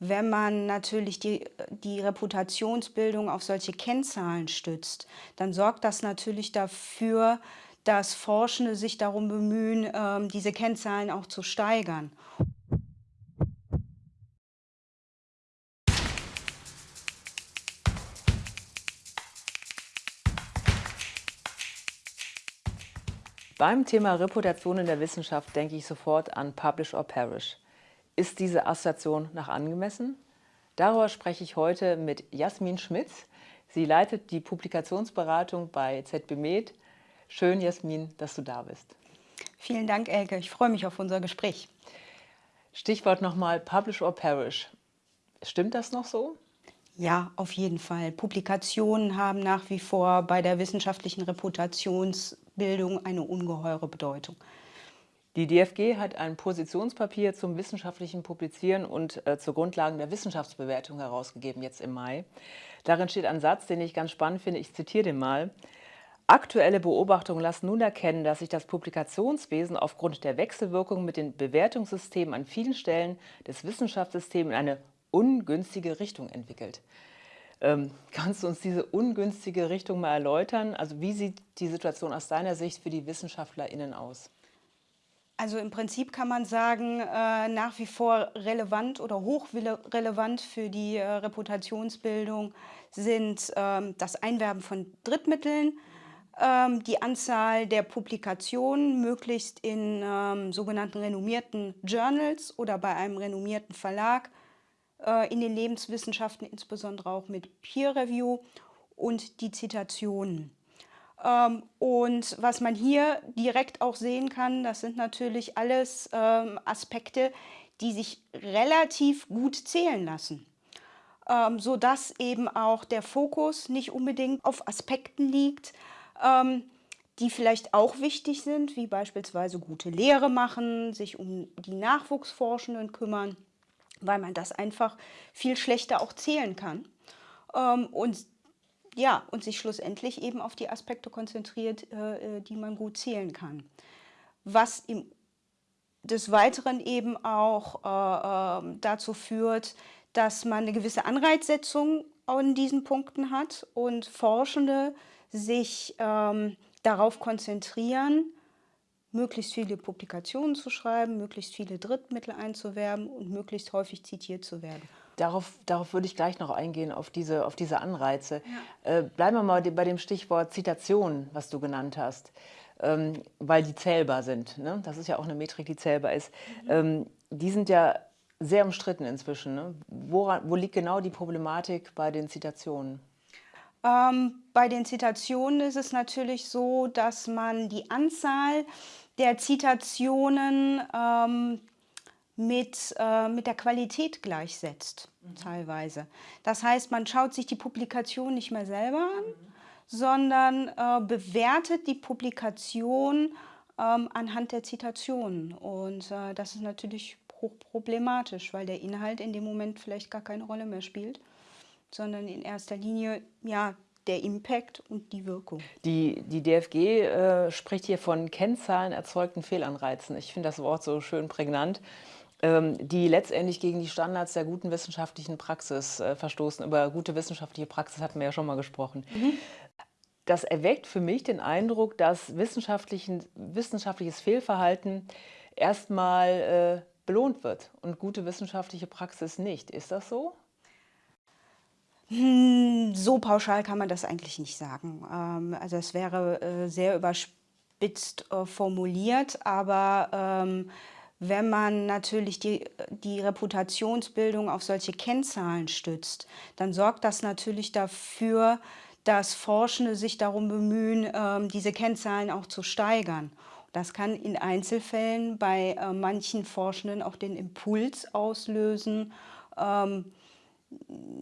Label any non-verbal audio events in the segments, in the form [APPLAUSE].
wenn man natürlich die, die Reputationsbildung auf solche Kennzahlen stützt, dann sorgt das natürlich dafür, dass Forschende sich darum bemühen, ähm, diese Kennzahlen auch zu steigern. Beim Thema Reputation in der Wissenschaft denke ich sofort an Publish or Perish. Ist diese Assoziation nach angemessen? Darüber spreche ich heute mit Jasmin Schmitz. Sie leitet die Publikationsberatung bei ZB Med. Schön, Jasmin, dass du da bist. Vielen Dank, Elke. Ich freue mich auf unser Gespräch. Stichwort nochmal Publish or Perish. Stimmt das noch so? Ja, auf jeden Fall. Publikationen haben nach wie vor bei der wissenschaftlichen Reputationsbildung eine ungeheure Bedeutung. Die DFG hat ein Positionspapier zum wissenschaftlichen Publizieren und äh, zur Grundlagen der Wissenschaftsbewertung herausgegeben, jetzt im Mai. Darin steht ein Satz, den ich ganz spannend finde, ich zitiere den mal. Aktuelle Beobachtungen lassen nun erkennen, dass sich das Publikationswesen aufgrund der Wechselwirkung mit den Bewertungssystemen an vielen Stellen des Wissenschaftssystems in eine ungünstige Richtung entwickelt. Ähm, [LAUGHS] kannst du uns diese ungünstige Richtung mal erläutern? Also wie sieht die Situation aus deiner Sicht für die WissenschaftlerInnen aus? Also im Prinzip kann man sagen, äh, nach wie vor relevant oder hochrelevant für die äh, Reputationsbildung sind ähm, das Einwerben von Drittmitteln, ähm, die Anzahl der Publikationen, möglichst in ähm, sogenannten renommierten Journals oder bei einem renommierten Verlag, äh, in den Lebenswissenschaften, insbesondere auch mit Peer Review und die Zitationen. Ähm, und was man hier direkt auch sehen kann, das sind natürlich alles ähm, Aspekte, die sich relativ gut zählen lassen. Ähm, sodass eben auch der Fokus nicht unbedingt auf Aspekten liegt, die vielleicht auch wichtig sind, wie beispielsweise gute Lehre machen, sich um die Nachwuchsforschenden kümmern, weil man das einfach viel schlechter auch zählen kann. und ja, und sich schlussendlich eben auf die Aspekte konzentriert, äh, äh, die man gut zählen kann. Was im, des Weiteren eben auch äh, ähm, dazu führt, dass man eine gewisse Anreizsetzung an diesen Punkten hat und Forschende sich ähm, darauf konzentrieren, möglichst viele Publikationen zu schreiben, möglichst viele Drittmittel einzuwerben und möglichst häufig zitiert zu werden. Darauf, darauf würde ich gleich noch eingehen, auf diese, auf diese Anreize. Ja. Äh, bleiben wir mal bei dem Stichwort Zitation, was du genannt hast, ähm, weil die zählbar sind. Ne? Das ist ja auch eine Metrik, die zählbar ist. Mhm. Ähm, die sind ja sehr umstritten inzwischen. Ne? Woran, wo liegt genau die Problematik bei den Zitationen? Ähm, bei den Zitationen ist es natürlich so, dass man die Anzahl der Zitationen ähm, mit, äh, mit der Qualität gleichsetzt, mhm. teilweise. Das heißt, man schaut sich die Publikation nicht mehr selber an, mhm. sondern äh, bewertet die Publikation ähm, anhand der Zitationen. Und äh, das ist natürlich hochproblematisch, weil der Inhalt in dem Moment vielleicht gar keine Rolle mehr spielt, sondern in erster Linie ja, der Impact und die Wirkung. Die, die DFG äh, spricht hier von Kennzahlen erzeugten Fehlanreizen. Ich finde das Wort so schön prägnant. Ähm, die letztendlich gegen die Standards der guten wissenschaftlichen Praxis äh, verstoßen. Über gute wissenschaftliche Praxis hatten wir ja schon mal gesprochen. Mhm. Das erweckt für mich den Eindruck, dass wissenschaftliches Fehlverhalten erstmal äh, belohnt wird und gute wissenschaftliche Praxis nicht. Ist das so? Hm, so pauschal kann man das eigentlich nicht sagen. Ähm, also es wäre äh, sehr überspitzt formuliert, aber ähm, wenn man natürlich die, die Reputationsbildung auf solche Kennzahlen stützt, dann sorgt das natürlich dafür, dass Forschende sich darum bemühen, ähm, diese Kennzahlen auch zu steigern. Das kann in Einzelfällen bei äh, manchen Forschenden auch den Impuls auslösen, ähm,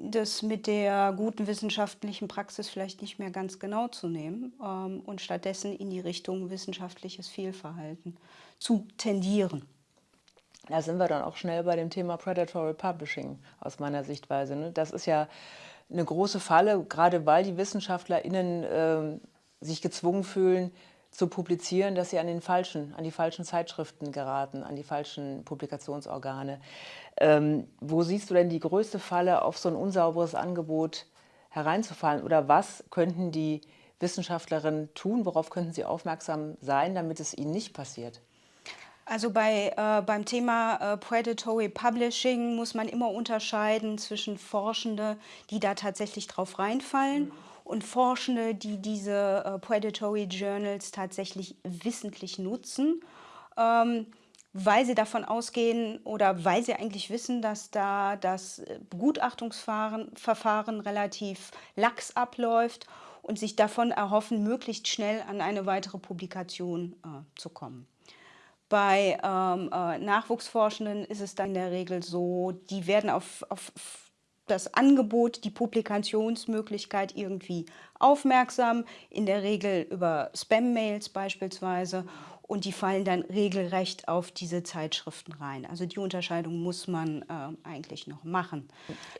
das mit der guten wissenschaftlichen Praxis vielleicht nicht mehr ganz genau zu nehmen ähm, und stattdessen in die Richtung wissenschaftliches Fehlverhalten zu tendieren. Da sind wir dann auch schnell bei dem Thema Predatory Publishing aus meiner Sichtweise. Ne? Das ist ja eine große Falle, gerade weil die WissenschaftlerInnen äh, sich gezwungen fühlen, zu publizieren, dass sie an, den falschen, an die falschen Zeitschriften geraten, an die falschen Publikationsorgane. Ähm, wo siehst du denn die größte Falle, auf so ein unsauberes Angebot hereinzufallen? Oder was könnten die Wissenschaftlerinnen tun? Worauf könnten sie aufmerksam sein, damit es ihnen nicht passiert? Also bei, äh, beim Thema äh, Predatory Publishing muss man immer unterscheiden zwischen Forschende, die da tatsächlich drauf reinfallen mhm. und Forschende, die diese äh, Predatory Journals tatsächlich wissentlich nutzen, ähm, weil sie davon ausgehen oder weil sie eigentlich wissen, dass da das Begutachtungsverfahren relativ lax abläuft und sich davon erhoffen, möglichst schnell an eine weitere Publikation äh, zu kommen. Bei ähm, äh, Nachwuchsforschenden ist es dann in der Regel so, die werden auf, auf das Angebot, die Publikationsmöglichkeit irgendwie aufmerksam, in der Regel über Spam-Mails beispielsweise und die fallen dann regelrecht auf diese Zeitschriften rein. Also die Unterscheidung muss man äh, eigentlich noch machen.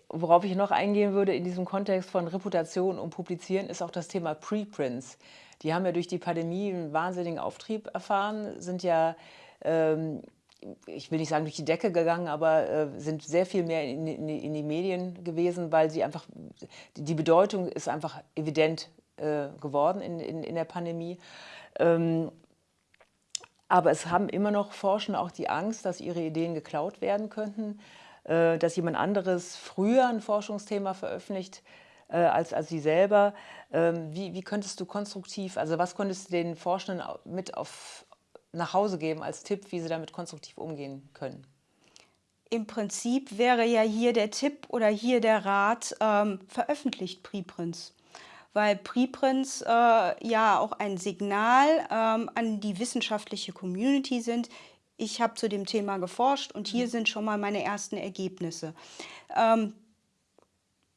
Worauf ich noch eingehen würde in diesem Kontext von Reputation und Publizieren ist auch das Thema Preprints. Die haben ja durch die Pandemie einen wahnsinnigen Auftrieb erfahren, sind ja, ähm, ich will nicht sagen durch die Decke gegangen, aber äh, sind sehr viel mehr in, in, in, die Medien gewesen, weil sie einfach, die Bedeutung ist einfach evident äh, geworden in, in, der Pandemie. Ähm, aber es haben immer noch Forschende auch die Angst, dass ihre Ideen geklaut werden könnten, äh, dass jemand anderes früher ein Forschungsthema veröffentlicht, äh, als, als Sie selber. Ähm, wie, wie könntest du konstruktiv, also was könntest du den Forschenden mit auf, nach Hause geben als Tipp, wie sie damit konstruktiv umgehen können? Im Prinzip wäre ja hier der Tipp oder hier der Rat, ähm, veröffentlicht Preprints. Weil Preprints äh, ja auch ein Signal ähm, an die wissenschaftliche Community sind. Ich habe zu dem Thema geforscht und hier mhm. sind schon mal meine ersten Ergebnisse. Ähm,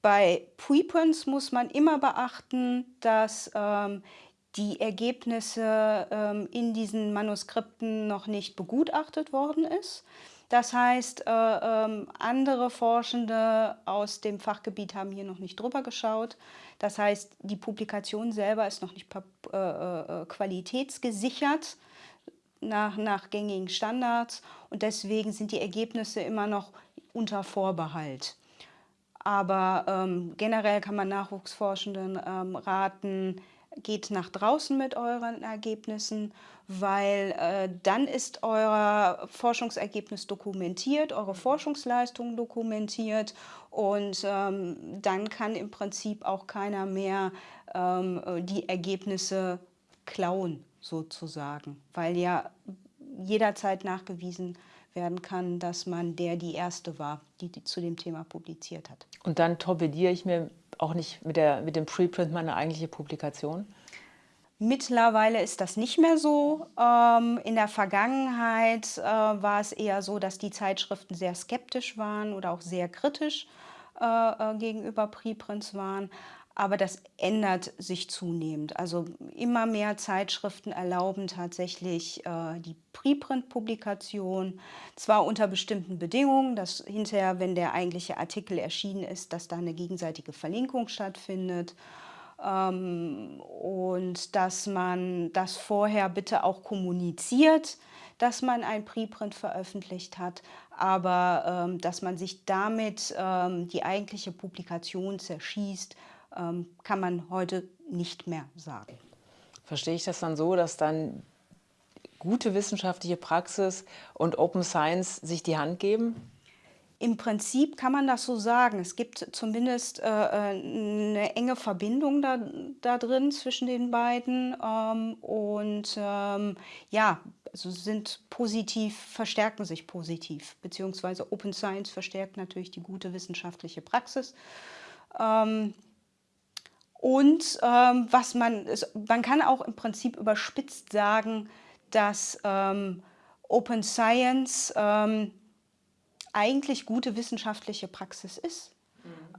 bei Preprints muss man immer beachten, dass ähm, die Ergebnisse ähm, in diesen Manuskripten noch nicht begutachtet worden ist. Das heißt, äh, äh, andere Forschende aus dem Fachgebiet haben hier noch nicht drüber geschaut. Das heißt, die Publikation selber ist noch nicht äh, äh, qualitätsgesichert nach, nach gängigen Standards und deswegen sind die Ergebnisse immer noch unter Vorbehalt. Aber ähm, generell kann man Nachwuchsforschenden ähm, raten, geht nach draußen mit euren Ergebnissen, weil äh, dann ist euer Forschungsergebnis dokumentiert, eure Forschungsleistung dokumentiert und ähm, dann kann im Prinzip auch keiner mehr ähm, die Ergebnisse klauen sozusagen, weil ja jederzeit nachgewiesen werden kann, dass man der die Erste war, die, die zu dem Thema publiziert hat. Und dann torpediere ich mir auch nicht mit, der, mit dem Preprint meine eigentliche Publikation? Mittlerweile ist das nicht mehr so. Ähm, in der Vergangenheit äh, war es eher so, dass die Zeitschriften sehr skeptisch waren oder auch sehr kritisch äh, äh, gegenüber Preprints waren. Aber das ändert sich zunehmend. Also immer mehr Zeitschriften erlauben tatsächlich äh, die Preprint-Publikation, zwar unter bestimmten Bedingungen, dass hinterher, wenn der eigentliche Artikel erschienen ist, dass da eine gegenseitige Verlinkung stattfindet ähm, und dass man das vorher bitte auch kommuniziert, dass man ein Preprint veröffentlicht hat, aber ähm, dass man sich damit ähm, die eigentliche Publikation zerschießt, kann man heute nicht mehr sagen. Verstehe ich das dann so, dass dann gute wissenschaftliche Praxis und Open Science sich die Hand geben? Im Prinzip kann man das so sagen. Es gibt zumindest äh, äh, eine enge Verbindung da, da drin zwischen den beiden. Ähm, und ähm, ja, also sind positiv, verstärken sich positiv. Beziehungsweise Open Science verstärkt natürlich die gute wissenschaftliche Praxis. Ähm, und ähm, was man, man kann auch im Prinzip überspitzt sagen, dass ähm, Open Science ähm, eigentlich gute wissenschaftliche Praxis ist.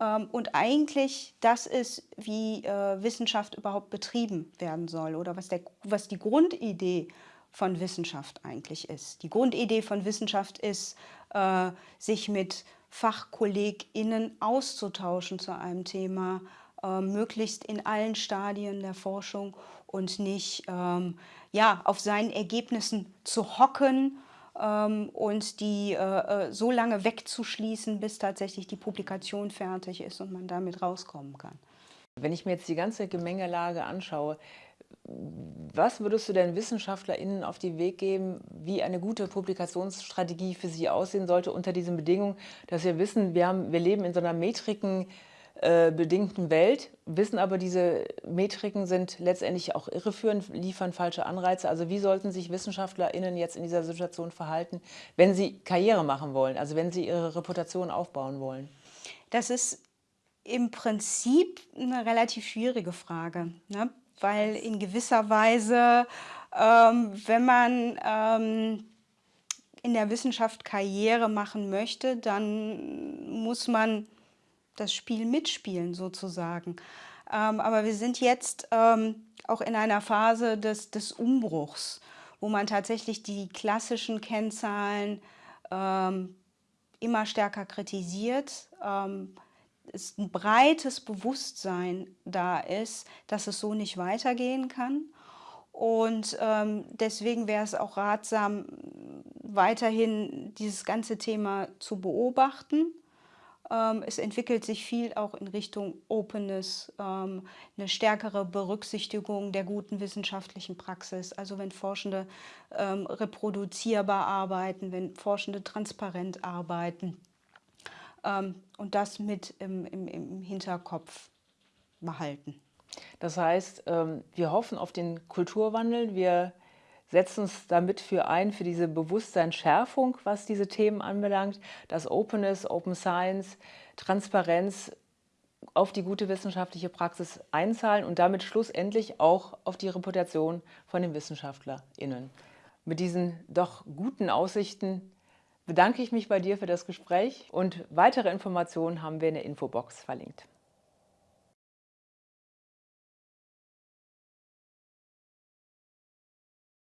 Ähm, und eigentlich das ist, wie äh, Wissenschaft überhaupt betrieben werden soll oder was, der, was die Grundidee von Wissenschaft eigentlich ist. Die Grundidee von Wissenschaft ist, äh, sich mit FachkollegInnen auszutauschen zu einem Thema, äh, möglichst in allen Stadien der Forschung und nicht ähm, ja, auf seinen Ergebnissen zu hocken ähm, und die äh, äh, so lange wegzuschließen, bis tatsächlich die Publikation fertig ist und man damit rauskommen kann. Wenn ich mir jetzt die ganze Gemengelage anschaue, was würdest du denn WissenschaftlerInnen auf den Weg geben, wie eine gute Publikationsstrategie für sie aussehen sollte unter diesen Bedingungen, dass wir wissen, wir, haben, wir leben in so einer Metriken, äh, bedingten Welt, wissen aber, diese Metriken sind letztendlich auch irreführend, liefern falsche Anreize. Also wie sollten sich WissenschaftlerInnen jetzt in dieser Situation verhalten, wenn sie Karriere machen wollen, also wenn sie ihre Reputation aufbauen wollen? Das ist im Prinzip eine relativ schwierige Frage, ne? weil in gewisser Weise, ähm, wenn man ähm, in der Wissenschaft Karriere machen möchte, dann muss man das Spiel mitspielen sozusagen. Ähm, aber wir sind jetzt ähm, auch in einer Phase des, des Umbruchs, wo man tatsächlich die klassischen Kennzahlen ähm, immer stärker kritisiert. Ähm, es ein breites Bewusstsein da ist, dass es so nicht weitergehen kann. Und ähm, deswegen wäre es auch ratsam, weiterhin dieses ganze Thema zu beobachten es entwickelt sich viel auch in Richtung Openness, ähm, eine stärkere Berücksichtigung der guten wissenschaftlichen Praxis. Also wenn Forschende ähm, reproduzierbar arbeiten, wenn Forschende transparent arbeiten und das mit im, im, im Hinterkopf behalten. Das heißt, wir hoffen auf den Kulturwandel. Wir setzen uns damit für ein, für diese Bewusstseinsschärfung, was diese Themen anbelangt, dass Openness, Open Science, Transparenz auf die gute wissenschaftliche Praxis einzahlen und damit schlussendlich auch auf die Reputation von den WissenschaftlerInnen. Mit diesen doch guten Aussichten bedanke ich mich bei dir für das Gespräch und weitere Informationen haben wir in der Infobox verlinkt.